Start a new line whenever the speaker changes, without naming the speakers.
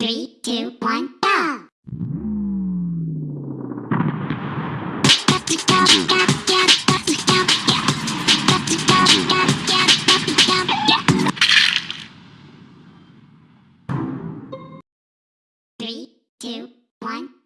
Three, two, one, go! Three, two, one.